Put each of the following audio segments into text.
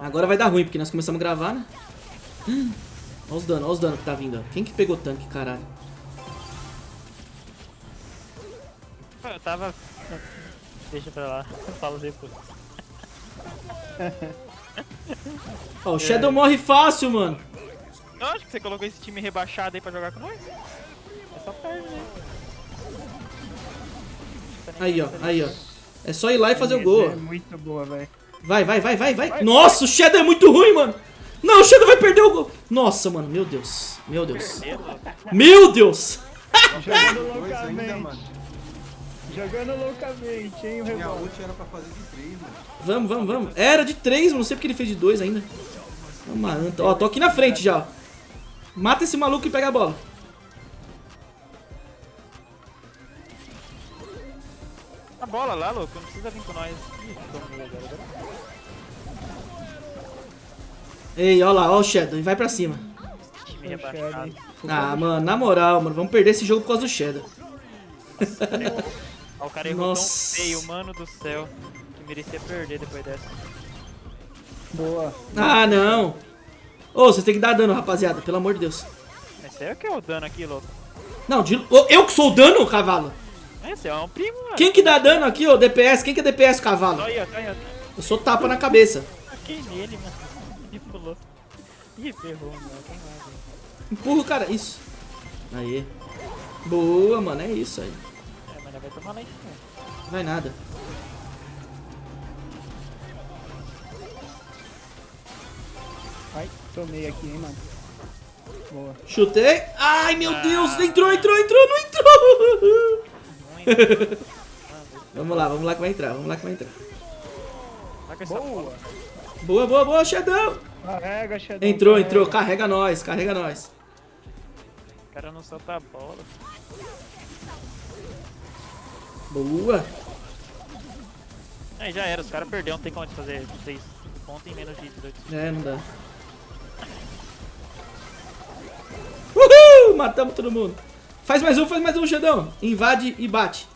Agora vai dar ruim, porque nós começamos a gravar, né? Hum, Olha os danos, olha os danos que tá vindo. ó. Quem que pegou tanque, caralho? Eu tava. Deixa pra lá, eu falo depois. Ó, o Shadow morre fácil, mano. Eu acho que você colocou esse time rebaixado aí pra jogar com nós. É só perde, né? Aí, ó, aí, ó. É só ir lá e fazer o gol. É muito boa, velho. Vai, vai, vai, vai, vai. Nossa, o Shadow é muito ruim, mano. Não, o Shadow vai perder o gol. Nossa, mano, meu Deus. Meu Deus. Meu Deus. Jogando loucamente. mano. Jogando loucamente, hein, o Minha rebote. ult era pra fazer de três, mano. Vamos, vamos, vamos. Era de três, mano. Não sei porque ele fez de dois ainda. Uma anta. Ó, tô aqui na frente já, ó. Mata esse maluco e pega a bola. A bola lá, louco, não precisa vir com nós. Ih, tomei agora, agora. Ei, ó lá, ó o Shadow. E vai pra cima. Ah, mano, na moral, mano. Vamos perder esse jogo por causa do Shadow. Ó, o cara errou Nossa. tão feio, mano do céu. Que merecia perder depois dessa. Boa. Ah, não. Ô, vocês têm que dar dano, rapaziada. Pelo amor de Deus. Esse aí é o que é o dano aqui, louco. Não, de... Ô, eu que sou o dano, cavalo. Esse é um primo, mano. Quem que dá dano aqui, ô, DPS? Quem que é DPS, cavalo? Olha, olha, Eu sou tapa na cabeça. Aqui nele, mano. Ih, pulou. Ih, ferrou, mano. Tem mais, hein. Empurra o cara. Isso. Aí. Boa, mano. É isso aí. É, mas vai tomar lá em cima. Vai nada. Ai, tomei aqui, hein, mano. Boa. Chutei. Ai, meu Ah. Deus. Entrou, entrou, entrou, não entrou. Vamos lá, vamos lá que vai entrar. Vamos lá que vai entrar. Boa. Boa, boa, boa, Shadow. Carrega, Shadow. Entrou, carrega. entrou. Carrega nós, carrega nós. O cara não solta a bola. Boa. Aí já era, os caras perderam, não tem como de fazer 6 pontos em menos de 18. É, não dá. Uhul! Matamos todo mundo. Faz mais um, faz mais um, Shadow. Invade e bate.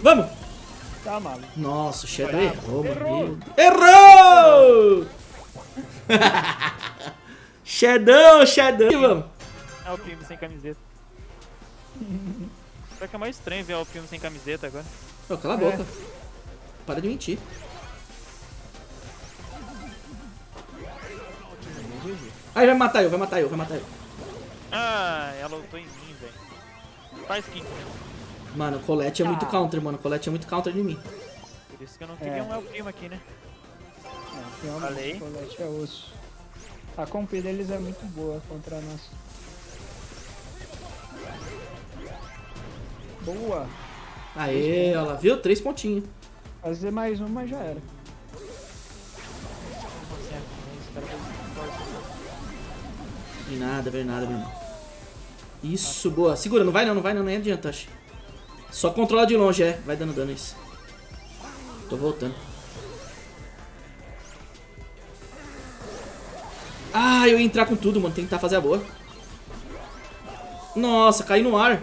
Vamos. Tá, maluco. Nossa, o Shadow Errou. mano. Errou. Shadow, Shadow. E vamos. Ah, o primo sem camiseta. Só que é mais estranho ver o primo sem camiseta agora. Ô, cala a boca. Para de mentir. Aí vai matar eu, vai matar eu, vai matar eu. Ah, ela lutou em mim, velho. Faz kick. Mano, o Colette é muito Ah. counter, mano. O Colette é muito counter de mim. Por isso que eu não queria É. um El Primo aqui, né? É, realmente, o colete é osso. A comp deles é muito boa contra nós. Boa. Aê, olha lá, viu? Três pontinhos. Fazer mais uma já era. Vem nada, vem nada, meu irmão. Isso, boa. Segura, não vai não, não vai não, nem adianta, acho. Só controla de longe, é. Vai dando dano isso. Tô voltando. Ah, eu ia entrar com tudo, mano. Tentar fazer a boa. Nossa, caí no ar.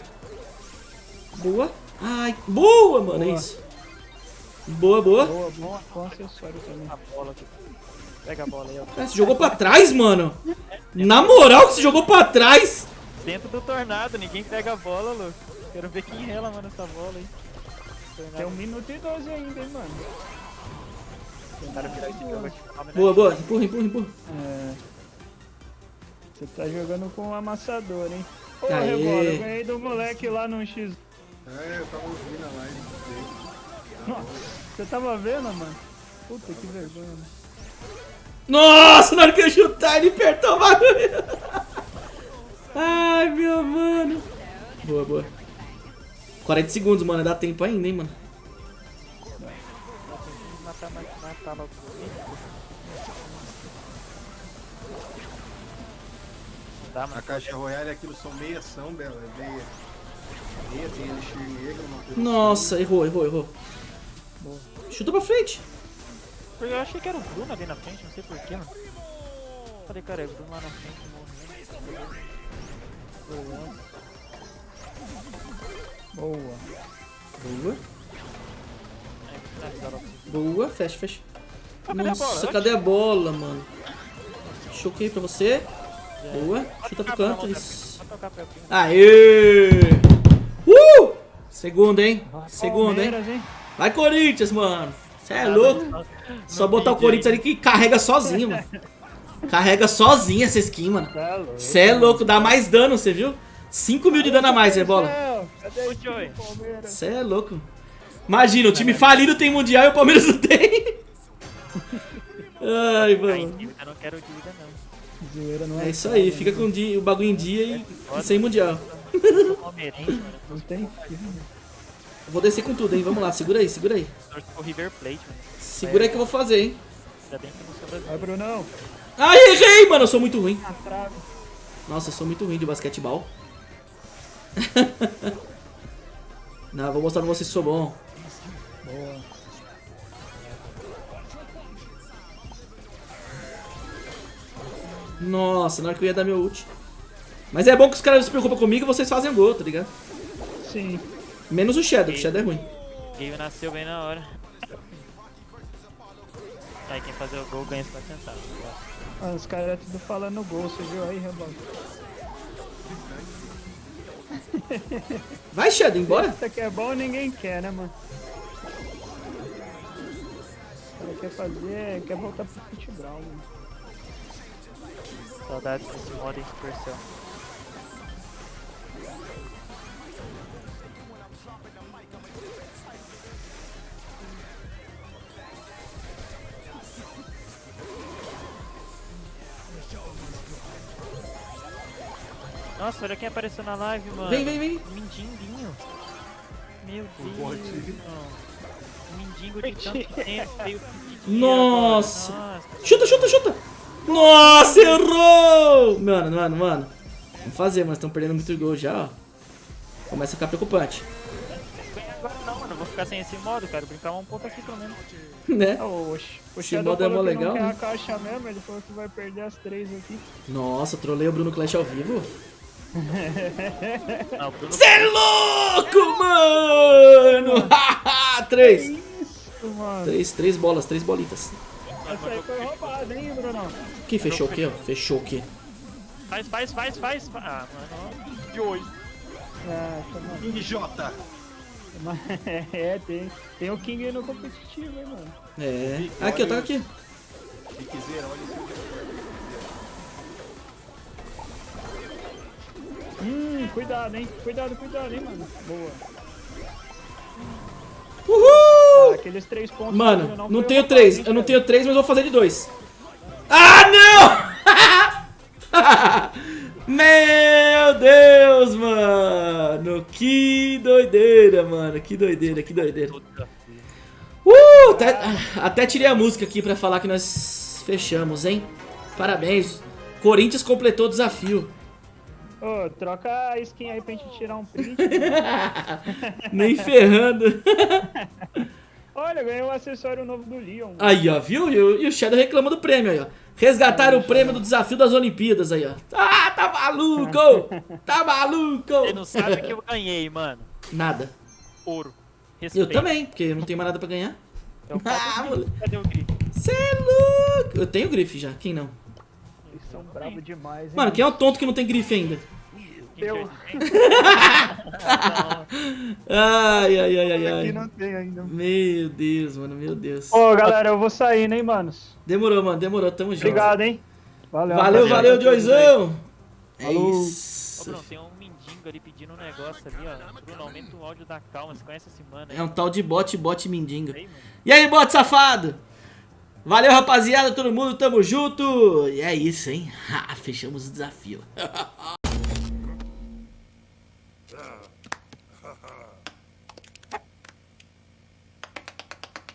Boa. Ai, boa, mano. É Boa. isso. Boa, boa. Boa, bom, bom acessório também. A bola aqui. Pega a bola aí, ó. Ah, Você jogou pra trás, mano. Na moral que você jogou pra trás. Dentro do tornado, ninguém pega a bola, louco. Quero ver quem rela, mano, essa bola aí. Tornado, Tem um minuto e 12 ainda, hein, mano. cara virar de jogo? Boa, boa. Empurra, empurra, empurra. É. Você tá jogando com um amassador, hein? Ô, Aê. Rebola, eu ganhei do moleque lá no X. É, eu tava ouvindo a live. Nossa, Você tava vendo, mano? Puta que vergonha. Nossa, na hora que eu chutar, ele apertou o bagulho. Ai, meu mano. Boa, boa. 40 segundos, mano. Dá tempo ainda, hein, mano. A caixa royale aquilo são meia ação, Bela. É meia. Meia, tem elixir negro, Nossa, errou, errou, errou. Chuta pra frente. Porque eu achei que era o Bruno ali na frente, não sei porquê, mano. Falei, cara, é o Bruno lá na frente morrendo. Boa. Boa. Boa, fecha, fecha. bola? Nossa, cadê a bola, mano? Choquei pra você. Boa. Chuta pro canto. Isso. Aê! Uh! Segunda, hein? Segunda, hein? Vai, Corinthians, mano. Você é louco. Só botar o Corinthians ali que carrega sozinho, mano. Carrega sozinho essa skin, mano. Louco. Você é louco, dá mais dano, você viu? 5 mil de dano a mais, é bola. Céu, Cadê Ô, esse Joey. Palmeiras? Você é louco. Imagina, o time falido tem mundial e o Palmeiras não tem. Ai, mano. dívida, eu não quero dívida não. Zoeira não É isso aí, fica com o dia- o bagulho em dia e, e sem mundial. Não tem vou descer com tudo, hein? Vamos lá, segura aí, segura aí. Segura aí que eu vou fazer, hein? Ainda bem que eu não sou brasileiro. Vai, Brunão. Ai, errei, mano. Eu sou muito ruim. Trave. Nossa, eu sou muito ruim de basquetebol. Não, vou mostrar pra vocês que sou bom. Boa. Nossa, na hora que eu ia dar meu ult. Mas é bom que os caras se preocupam comigo e vocês fazem gol, tá ligado? Sim. Menos o Shadow, o Shadow é ruim. Game nasceu bem na hora. Aí quem fazer o gol ganha 50 centavos. Ah, os caras tudo falando gol, você viu aí, Rebalo? Vai, Shadow, embora. Isso aqui é bom ninguém quer, né, mano? O cara quer fazer, quer voltar pro futebol, mano. Saudades desse modo em Supercell. Nossa, olha quem apareceu na live, mano. Vem, vem, vem. Mindinguinho. Meu Deus. Mindingo de tanto tempo. veio Nossa. Nossa. Chuta, chuta, chuta. Nossa, errou. Mano, mano, mano. Vamos fazer, mas estão perdendo muito gol já, ó. Começa a ficar preocupante. Agora não, mano. Eu vou ficar sem esse modo, cara. Brincar um pouco aqui pelo menos. Né? Ah, o, o Esse modo é mó legal, né? a caixa mesmo, ele falou que vai perder as três aqui. Nossa, trolei o Bruno Clash ao vivo. Bruno Cê é louco, mano! três. Isso, mano. Três, três bolas, três bolitas. Essa aí foi roubada, hein, Brunão? Quem fechou o quê, ó? Fechou o quê? Faz, faz, faz, faz. fa- Ah, mano. De hoje. Ah. King J. É, tem, tem o King aí no competitivo, hein, mano. É. Aqui, ó, tá aqui. Se quiser, olha esse Hum, cuidado, hein. Cuidado, cuidado, hein, mano. Boa. Ah, Uhul! aqueles três pontos. Mano, não foi tenho três. Eu não tenho três, mas vou fazer de dois. Ah, não! Meu Deus, mano! Que doideira, mano. Que doideira, que doideira. Uh, até, até tirei a música aqui pra falar que nós fechamos, hein? Parabéns. Corinthians completou o desafio. Ô, troca a skin aí pra gente tirar um print. Nem ferrando. Olha, ganhei um acessório novo do Leon. Aí, ó, viu? E o, e o Shadow reclama do prêmio aí, ó. Resgataram o prêmio do desafio das Olimpíadas aí, ó. Ah, tá maluco! Tá maluco! Ele não sabe que eu ganhei, mano. Nada. Ouro. Eu Respeito. também, porque eu não tenho mais nada pra ganhar. Então, Ah, cadê o moleque. grife? Cadê o grife? Cê é louco! Eu tenho grife já, quem não? Bravos demais, hein. Mano, quem é o tonto que não tem grife ainda? Eu. Ai, ai, ai, ai, ai. não tem ainda. Meu Deus, mano, meu Deus. Ô, galera, eu vou sair, né, manos? Demorou, mano, demorou, tamo junto. Obrigado, hein. Valeu, Valeu, valeu, Joizão! É Falou. Ô, isso. Bruno, tem um mendigo ali pedindo um negócio ali, ó. Bruno, aumenta o áudio da calma. Você conhece esse mano aí? É um tal de bot, bot mano. E aí, bot safado? Valeu, rapaziada, todo mundo, tamo junto. E é isso, hein? Ha, fechamos o desafio.